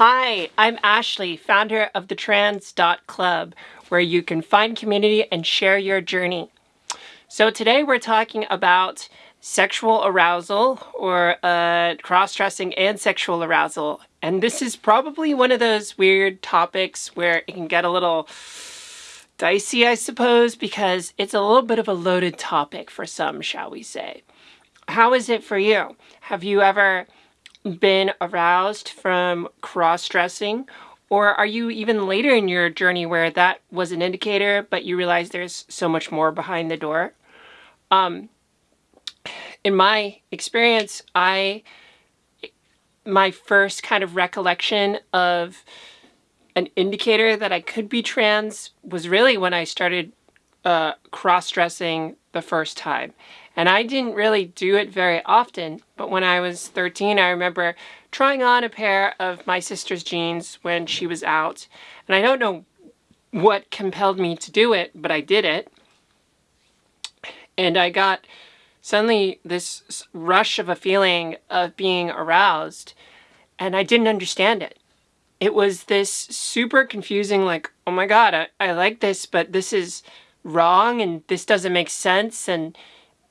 Hi, I'm Ashley, founder of the Trans.club, where you can find community and share your journey. So today we're talking about sexual arousal or uh, cross-dressing and sexual arousal. And this is probably one of those weird topics where it can get a little dicey, I suppose, because it's a little bit of a loaded topic for some, shall we say. How is it for you? Have you ever been aroused from cross-dressing? Or are you even later in your journey where that was an indicator, but you realize there's so much more behind the door? Um, in my experience, I my first kind of recollection of an indicator that I could be trans was really when I started uh, cross-dressing the first time. And I didn't really do it very often, but when I was 13, I remember trying on a pair of my sister's jeans when she was out. And I don't know what compelled me to do it, but I did it. And I got suddenly this rush of a feeling of being aroused, and I didn't understand it. It was this super confusing, like, oh my God, I, I like this, but this is wrong, and this doesn't make sense, and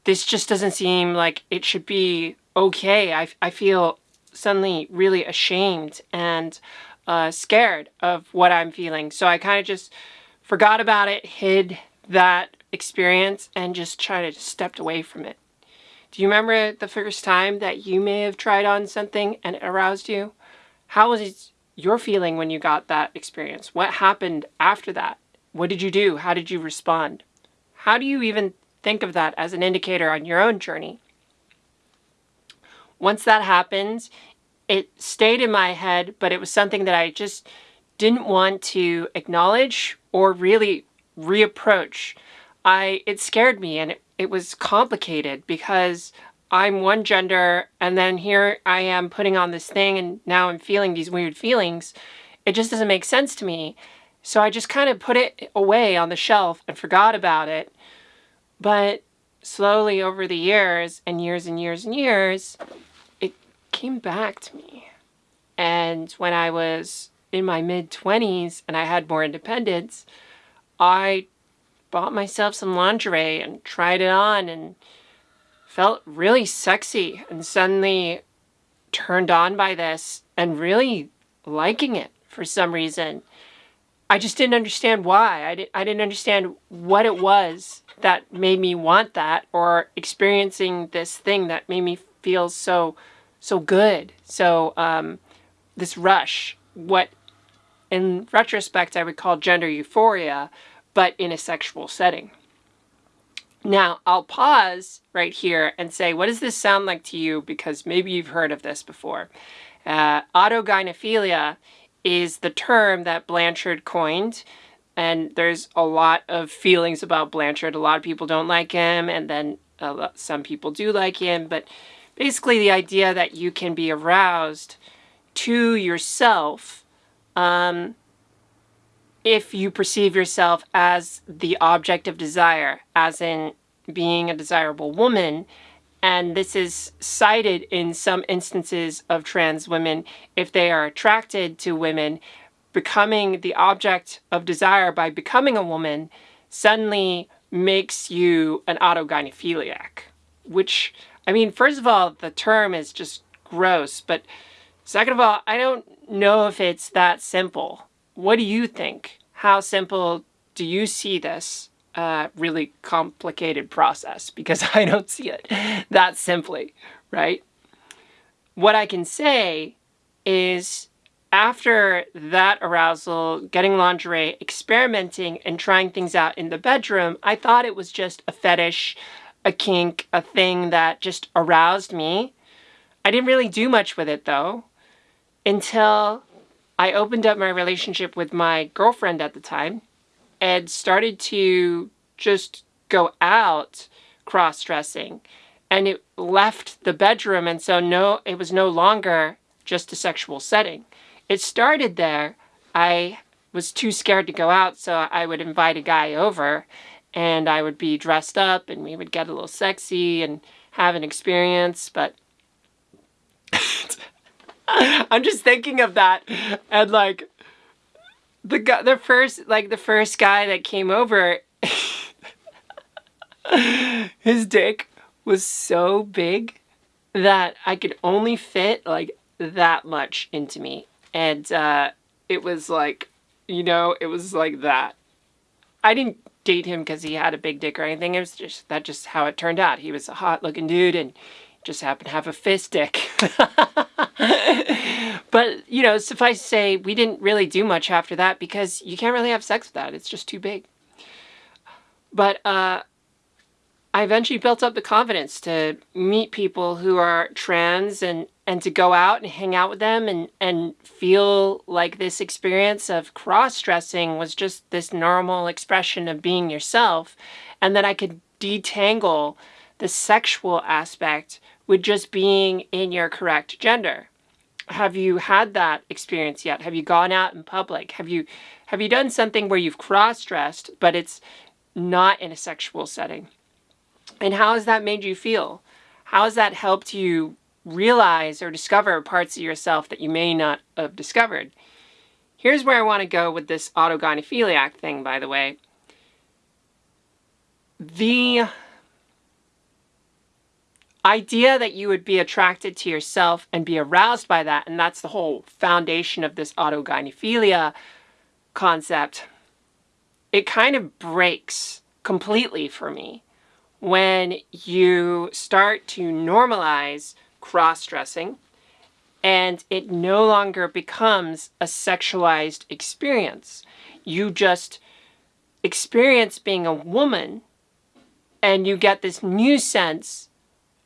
this just doesn't seem like it should be okay. I, I feel suddenly really ashamed and uh, scared of what I'm feeling. So I kind of just forgot about it, hid that experience, and just tried to stepped away from it. Do you remember the first time that you may have tried on something and it aroused you? How was it your feeling when you got that experience? What happened after that? What did you do? How did you respond? How do you even think of that as an indicator on your own journey. Once that happened, it stayed in my head, but it was something that I just didn't want to acknowledge or really reapproach. I it scared me and it, it was complicated because I'm one gender and then here I am putting on this thing and now I'm feeling these weird feelings. It just doesn't make sense to me. So I just kind of put it away on the shelf and forgot about it. But slowly over the years and years and years and years, it came back to me. And when I was in my mid 20s and I had more independence, I bought myself some lingerie and tried it on and felt really sexy and suddenly turned on by this and really liking it for some reason. I just didn't understand why. I, didn't. I didn't understand what it was that made me want that or experiencing this thing that made me feel so so good. So um, this rush, what in retrospect I would call gender euphoria, but in a sexual setting. Now, I'll pause right here and say, what does this sound like to you? Because maybe you've heard of this before. Uh, autogynephilia is the term that Blanchard coined and there's a lot of feelings about Blanchard. A lot of people don't like him, and then lot, some people do like him. But basically, the idea that you can be aroused to yourself um, if you perceive yourself as the object of desire, as in being a desirable woman. And this is cited in some instances of trans women if they are attracted to women becoming the object of desire by becoming a woman suddenly makes you an autogynephiliac. Which, I mean, first of all, the term is just gross, but second of all, I don't know if it's that simple. What do you think? How simple do you see this uh, really complicated process? Because I don't see it that simply, right? What I can say is after that arousal, getting lingerie, experimenting, and trying things out in the bedroom, I thought it was just a fetish, a kink, a thing that just aroused me. I didn't really do much with it though, until I opened up my relationship with my girlfriend at the time and started to just go out cross dressing. And it left the bedroom, and so no, it was no longer just a sexual setting it started there. I was too scared to go out, so I would invite a guy over and I would be dressed up and we would get a little sexy and have an experience, but I'm just thinking of that and like the guy, the first like the first guy that came over his dick was so big that I could only fit like that much into me. And uh, it was like, you know, it was like that. I didn't date him because he had a big dick or anything. It was just that just how it turned out. He was a hot looking dude and just happen to have a fist dick. but, you know, suffice to say, we didn't really do much after that because you can't really have sex with that. It's just too big. But uh, I eventually built up the confidence to meet people who are trans and, and to go out and hang out with them and, and feel like this experience of cross dressing was just this normal expression of being yourself. And that I could detangle the sexual aspect with just being in your correct gender. Have you had that experience yet? Have you gone out in public? Have you have you done something where you've cross-dressed but it's not in a sexual setting? And how has that made you feel? How has that helped you realize or discover parts of yourself that you may not have discovered? Here's where I want to go with this autogynephiliac thing, by the way. The idea that you would be attracted to yourself and be aroused by that, and that's the whole foundation of this autogynephilia concept, it kind of breaks completely for me when you start to normalize cross dressing and it no longer becomes a sexualized experience. You just experience being a woman and you get this new sense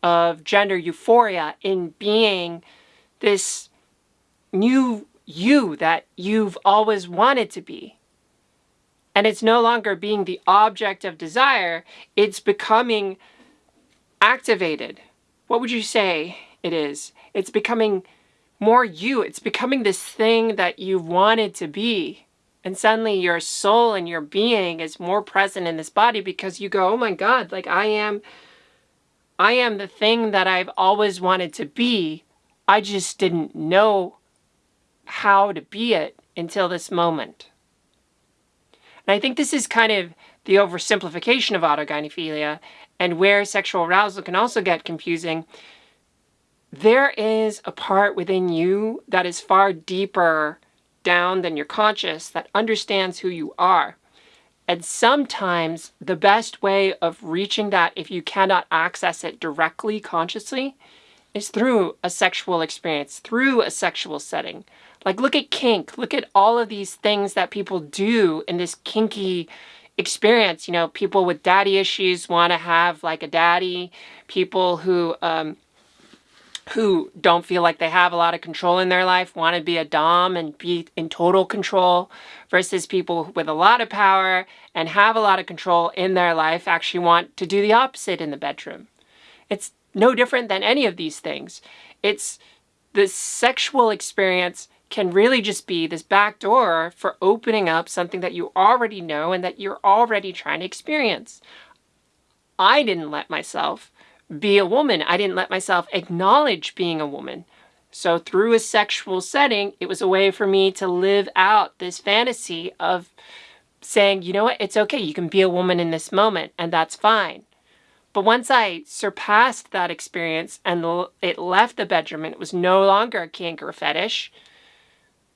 of gender euphoria in being this new you that you've always wanted to be. And it's no longer being the object of desire, it's becoming activated. What would you say it is? It's becoming more you. It's becoming this thing that you wanted to be. And suddenly your soul and your being is more present in this body because you go, oh my God, like I am I am the thing that I've always wanted to be. I just didn't know how to be it until this moment. And I think this is kind of the oversimplification of autogynephilia and where sexual arousal can also get confusing. There is a part within you that is far deeper down than your conscious that understands who you are. And sometimes the best way of reaching that, if you cannot access it directly consciously, is through a sexual experience, through a sexual setting. Like, look at kink. Look at all of these things that people do in this kinky experience. You know, people with daddy issues want to have like a daddy. People who um, who don't feel like they have a lot of control in their life, want to be a Dom and be in total control, versus people with a lot of power and have a lot of control in their life actually want to do the opposite in the bedroom. It's no different than any of these things. It's the sexual experience can really just be this back door for opening up something that you already know and that you're already trying to experience. I didn't let myself be a woman. I didn't let myself acknowledge being a woman. So, through a sexual setting, it was a way for me to live out this fantasy of saying, you know what, it's okay, you can be a woman in this moment, and that's fine. But once I surpassed that experience and it left the bedroom and it was no longer a kink or fetish,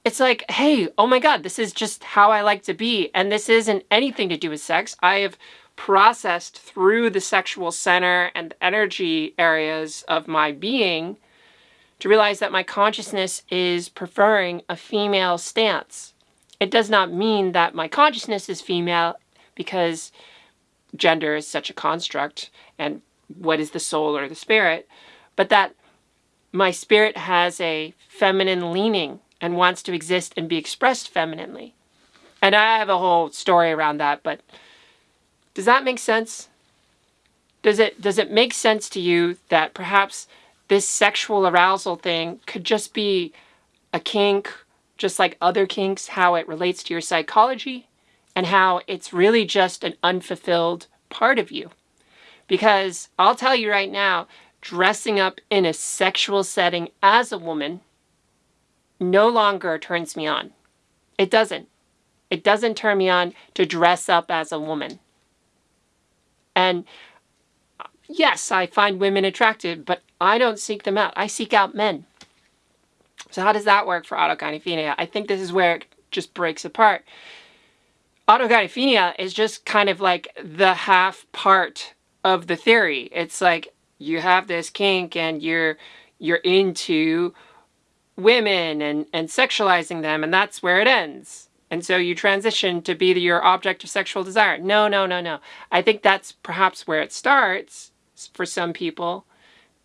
it's like, hey, oh my God, this is just how I like to be. And this isn't anything to do with sex. I have processed through the sexual center and energy areas of my being to realize that my consciousness is preferring a female stance. It does not mean that my consciousness is female because gender is such a construct and what is the soul or the spirit, but that my spirit has a feminine leaning and wants to exist and be expressed femininely. And I have a whole story around that, but does that make sense? Does it does it make sense to you that perhaps this sexual arousal thing could just be a kink, just like other kinks, how it relates to your psychology, and how it's really just an unfulfilled part of you? Because I'll tell you right now, dressing up in a sexual setting as a woman no longer turns me on. It doesn't. It doesn't turn me on to dress up as a woman. And yes, I find women attractive, but I don't seek them out. I seek out men. So how does that work for autogynephilia? I think this is where it just breaks apart. Autogynephilia is just kind of like the half part of the theory. It's like you have this kink and you're you're into women and, and sexualizing them, and that's where it ends. And so you transition to be your object of sexual desire. No, no, no, no. I think that's perhaps where it starts for some people.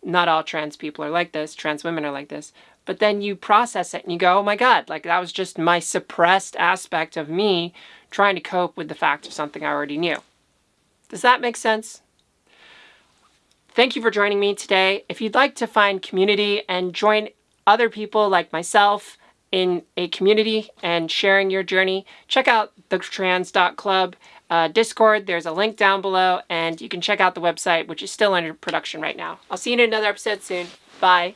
Not all trans people are like this, trans women are like this. But then you process it and you go, oh my God, like that was just my suppressed aspect of me trying to cope with the fact of something I already knew. Does that make sense? Thank you for joining me today. If you'd like to find community and join other people like myself in a community and sharing your journey, check out the trans.club uh, Discord. There's a link down below, and you can check out the website, which is still under production right now. I'll see you in another episode soon. Bye.